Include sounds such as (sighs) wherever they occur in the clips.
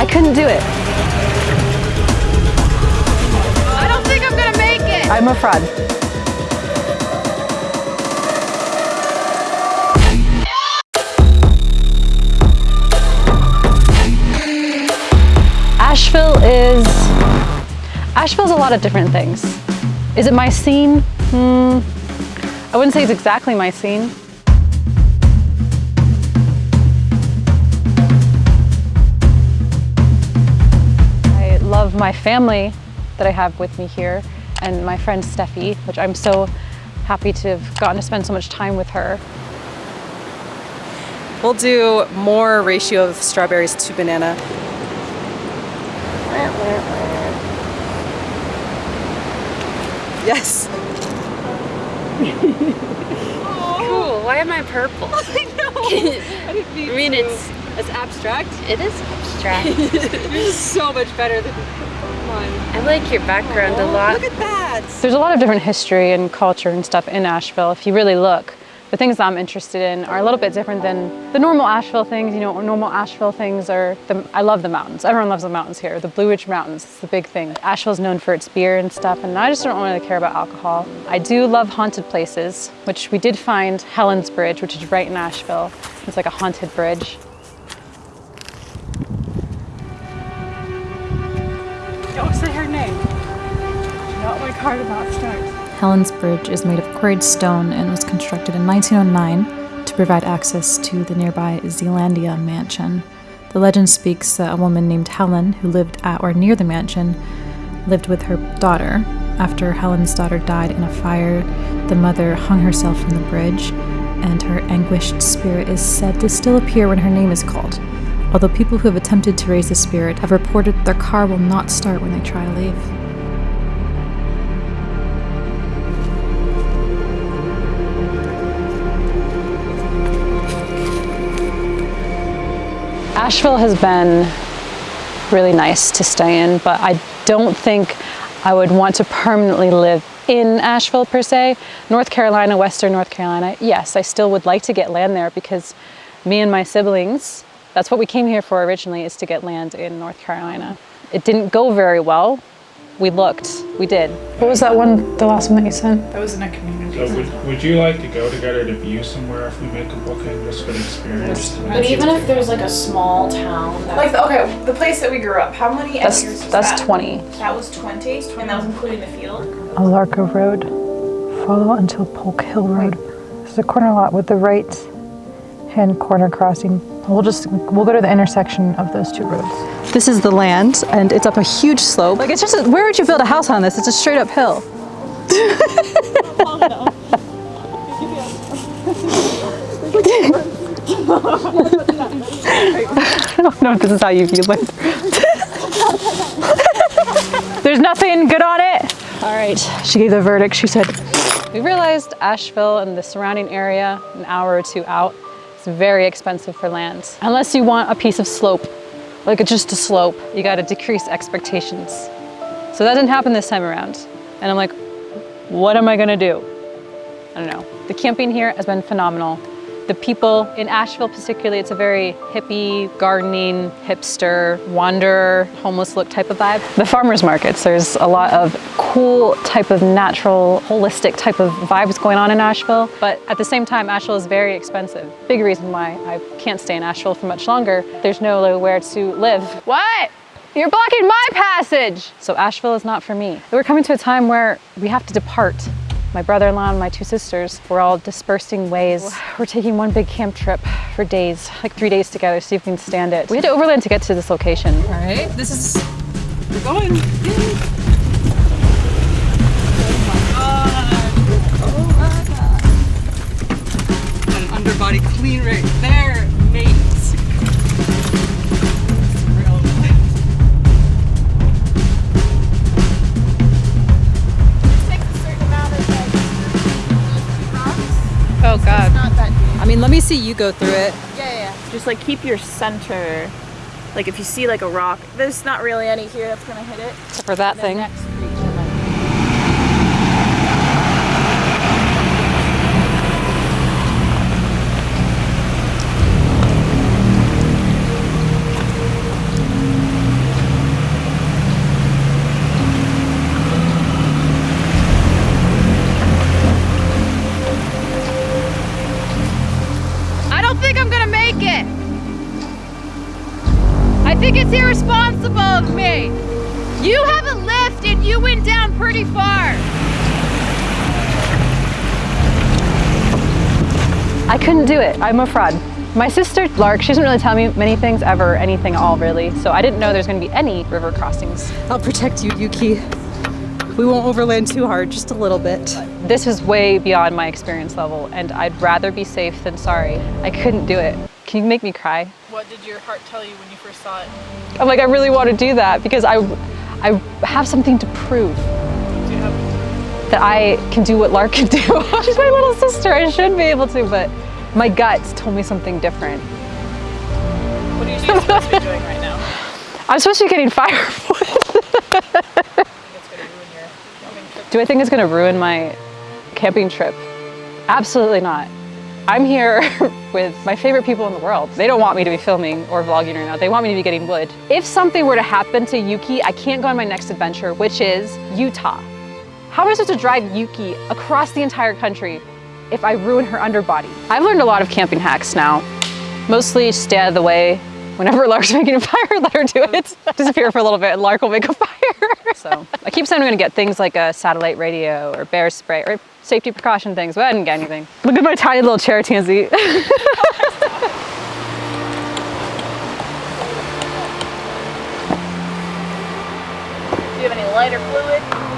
I couldn't do it. I don't think I'm gonna make it. I'm a fraud. Asheville is Asheville's a lot of different things. Is it my scene? Hmm. I wouldn't say it's exactly my scene. My family that I have with me here and my friend Steffi, which I'm so happy to have gotten to spend so much time with her. We'll do more ratio of strawberries to banana. Yes. Cool. Why am I purple? (laughs) I know. I didn't mean I mean, it's it's abstract. it is abstract. (laughs) Yours is so much better than mine. I like your background a Oh, lot. Look at that. There's a lot of different history and culture and stuff in Asheville if you really look. The things that I'm interested in are a little bit different than the normal Asheville things. You know, normal Asheville things are, the, I love the mountains. Everyone loves the mountains here. The Blue Ridge Mountains is the big thing. Asheville's known for its beer and stuff, and I just don't really care about alcohol. I do love haunted places, which we did find Helen's Bridge, which is right in Asheville. It's like a haunted bridge. Don't say her name. Not about. Helen's Bridge is made of quarried stone and was constructed in 1909 to provide access to the nearby Zealandia mansion. The legend speaks that a woman named Helen, who lived at or near the mansion, lived with her daughter. After Helen's daughter died in a fire, the mother hung herself from the bridge, and her anguished spirit is said to still appear when her name is called. Although people who have attempted to raise the spirit have reported their car will not start when they try to leave. Asheville has been really nice to stay in, but I don't think I would want to permanently live in Asheville per se. North Carolina, Western North Carolina, yes, I still would like to get land there because me and my siblings, that's what we came here for originally, is to get land in North Carolina. It didn't go very well. We looked, we did. What was that one, the last one that you sent? That was in a community. So would, would you like to go together to view somewhere if we make a booking just for the experience? But even if there's like a small town, Like, the, okay, the place that we grew up, how many That's, acres was that's that? 20. That was 20, and that was including the field? Alarco Road. Follow until Polk Hill Road. There's a corner lot with the right hand corner crossing. We'll just, we'll go to the intersection of those two roads. This is the land and it's up a huge slope. Like it's just, a, where would you build a house on this? It's a straight up hill. (laughs) I don't know if this is how you view land. (laughs) There's nothing good on it. All right, she gave the verdict. She said, we realized Asheville and the surrounding area, an hour or two out, is very expensive for land. Unless you want a piece of slope, like it's just a slope, you gotta decrease expectations. So that didn't happen this time around. And I'm like, what am I gonna do? I don't know. The camping here has been phenomenal. The people in Asheville particularly, it's a very hippie, gardening, hipster, wanderer, homeless look type of vibe. The farmers markets, there's a lot of cool type of natural, holistic type of vibes going on in Asheville. But at the same time, Asheville is very expensive. Big reason why I can't stay in Asheville for much longer. There's nowhere to live. What? You're blocking my passage! So Asheville is not for me. We're coming to a time where we have to depart. My brother-in-law and my two sisters, we're all dispersing ways. We're taking one big camp trip for days, like three days together, see if we can stand it. We had to overland to get to this location. All right, this is, we're going. Oh, oh my god. An underbody clean right there, mean, let me see you go through it. Yeah, yeah, yeah. Just like keep your center. Like if you see like a rock, there's not really any here that's gonna hit it. Except for that thing. I couldn't do it. I'm a fraud. My sister, Lark, she doesn't really tell me many things ever, anything at all really. So I didn't know there's gonna be any river crossings. I'll protect you, Yuki. We won't overland too hard, just a little bit. This is way beyond my experience level and I'd rather be safe than sorry. I couldn't do it. Can you make me cry? What did your heart tell you when you first saw it? I'm like, I really want to do that because I, I have something to prove. That I can do what Lark (laughs) can do. She's my little sister, I should be able to, but my guts told me something different. What are you supposed to be doing right now? I'm supposed to be getting firewood. Do I think it's gonna ruin my camping trip? Absolutely not. I'm here (laughs) with my favorite people in the world. They don't want me to be filming or vlogging right now. They want me to be getting wood. If something were to happen to Yuki, I can't go on my next adventure, which is Utah. How am I supposed to drive Yuki across the entire country if I ruin her underbody? I've learned a lot of camping hacks now. Mostly stay out of the way. Whenever (laughs) Lark's making a fire, let her do it. (laughs) Disappear for a little bit and Lark will make a fire. so (laughs) I keep saying I'm gonna get things like a satellite radio or bear spray or safety precaution things, but I didn't get anything. Look at my tiny little chair tansy. Do you have any lighter fluid?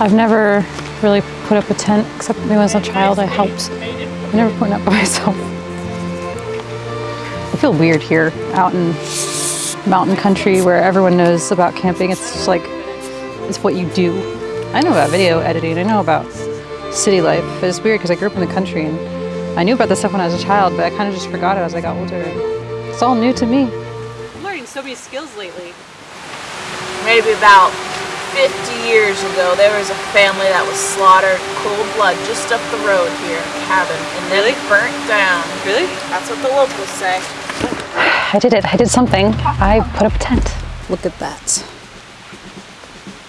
I've never really put up a tent, except when I was a child, I helped. I never put one up (laughs) by myself. I feel weird here, out in mountain country where everyone knows about camping. It's just like, it's what you do. I know about video editing, I know about city life, but it's weird because I grew up in the country and I knew about this stuff when I was a child, but I kind of just forgot it as I got older. It's all new to me. I'm learning so many skills lately. Maybe about 50 years ago, there was a family that was slaughtered cold blood just up the road here, a cabin, and then Really? burnt down. Really? That's what the locals say. I did it, I did something. I put up a tent. Look at that.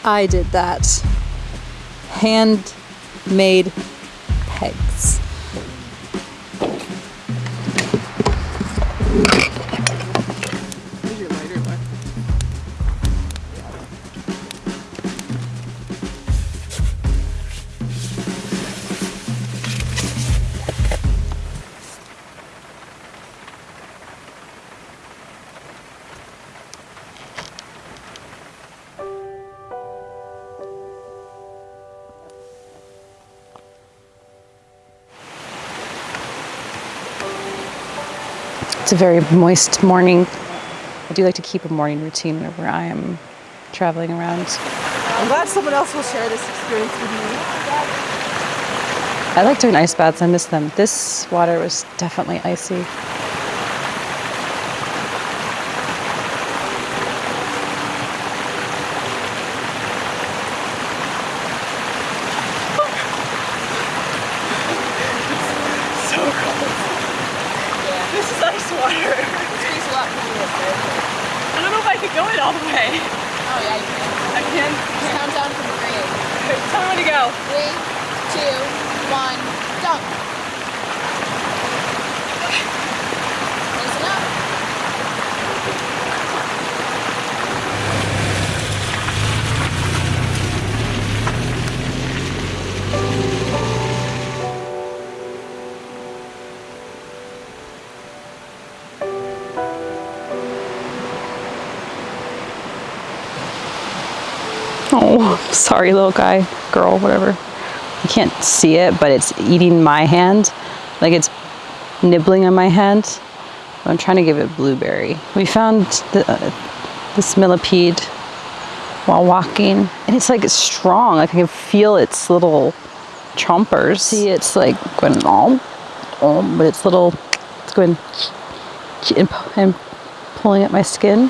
I did that. Handmade pegs. It's a very moist morning. I do like to keep a morning routine whenever I am traveling around. I'm glad someone else will share this experience with me. I like doing ice baths, I miss them. This water was definitely icy. This is ice water. I don't know if I could go it all the way. Oh yeah, you can. I can. Count down from three. Tell me when to go. Three, two, one, go. Listen up. Oh, sorry, little guy, girl, whatever. You can't see it, but it's eating my hand. Like it's nibbling on my hand. I'm trying to give it blueberry. We found the, uh, this millipede while walking, and it's like it's strong. Like I can feel its little chompers. See, it's like going om, om, but it's little, it's going and, and pulling at my skin.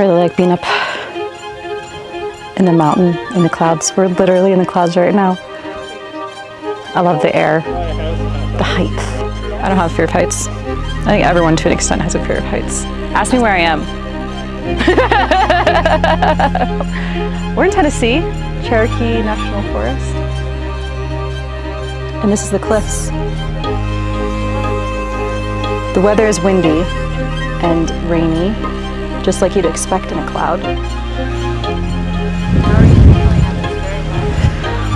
Really like being up in the mountain, in the clouds. We're literally in the clouds right now. I love the air, the heights. I don't have a fear of heights. I think everyone to an extent has a fear of heights. Ask me where I am. (laughs) We're in Tennessee, Cherokee National Forest. And this is the cliffs. The weather is windy and rainy, just like you'd expect in a cloud.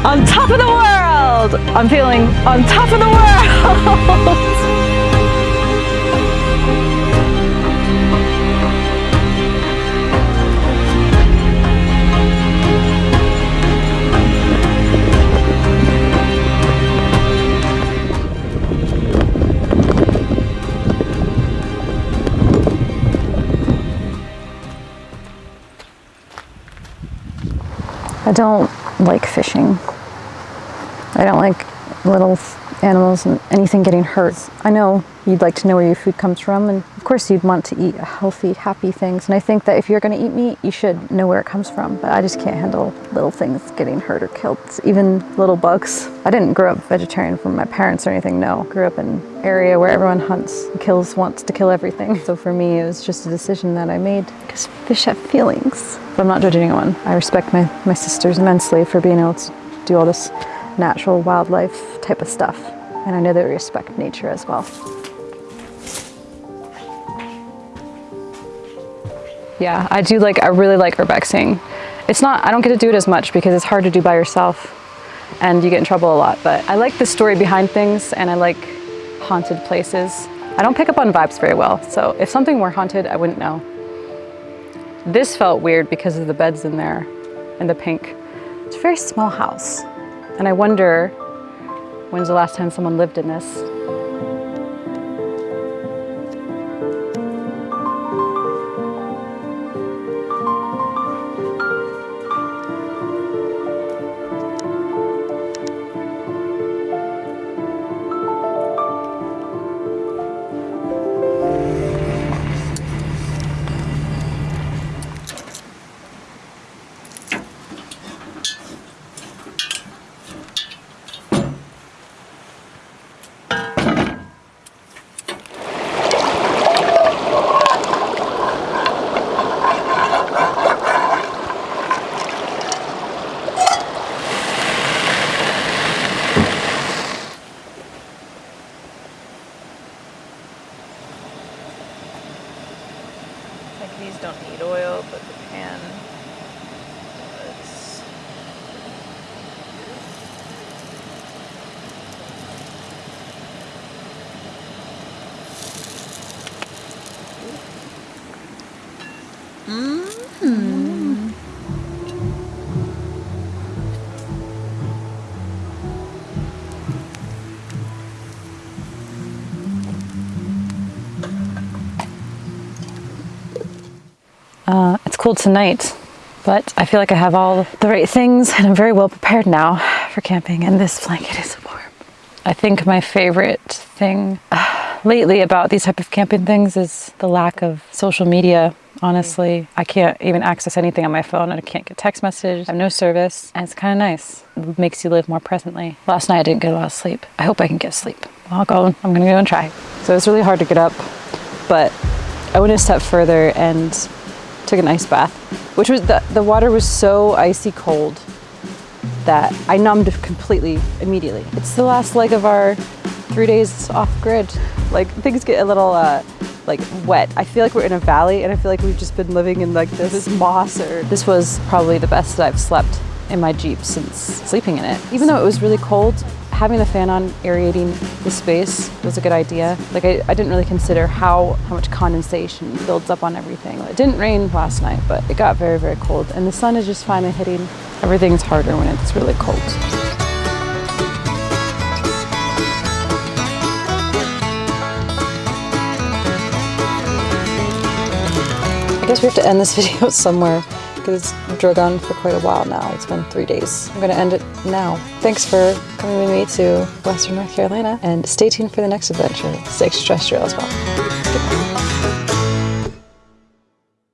On top of the world! I'm feeling on top of the world! (laughs) I don't like fishing. I don't like little animals and anything getting hurt. I know you'd like to know where your food comes from and of course you'd want to eat healthy, happy things. And I think that if you're gonna eat meat, you should know where it comes from. But I just can't handle little things getting hurt or killed, even little bugs. I didn't grow up vegetarian from my parents or anything, no. Grew up in an area where everyone hunts, kills, wants to kill everything. So for me, it was just a decision that I made because fish have feelings. But I'm not judging anyone. I respect my, my sisters immensely for being able to do all this natural wildlife type of stuff. And I know they respect nature as well. Yeah, I do like, I really like urbexing. It's not, I don't get to do it as much because it's hard to do by yourself and you get in trouble a lot, but I like the story behind things and I like haunted places. I don't pick up on vibes very well, so if something were haunted, I wouldn't know. This felt weird because of the beds in there and the pink. It's a very small house. And I wonder, when's the last time someone lived in this? Cold tonight, but I feel like I have all the right things and I'm very well prepared now for camping and this blanket is warm. I think my favorite thing (sighs) lately about these type of camping things is the lack of social media. Honestly, I can't even access anything on my phone and I can't get text messages. I have no service and it's kind of nice. It makes you live more presently. Last night I didn't get a lot of sleep. I hope I can get sleep. I'll go, I'm gonna go and try. So it's really hard to get up, but I went a step further and took an ice bath, which was the, the water was so icy cold that I numbed completely immediately. It's the last leg of our three days off grid. Like things get a little uh, like wet. I feel like we're in a valley and I feel like we've just been living in like this, this moss or this was probably the best that I've slept in my Jeep since sleeping in it. Even though it was really cold, having the fan on aerating the space was a good idea. Like I, I didn't really consider how, how much condensation builds up on everything. It didn't rain last night, but it got very, very cold. And the sun is just finally hitting. Everything's harder when it's really cold. I guess we have to end this (laughs) video somewhere because drug on for quite a while now. It's been three days. I'm gonna end it now. Thanks for coming with me to Western North Carolina and stay tuned for the next adventure. It's extraterrestrial as well.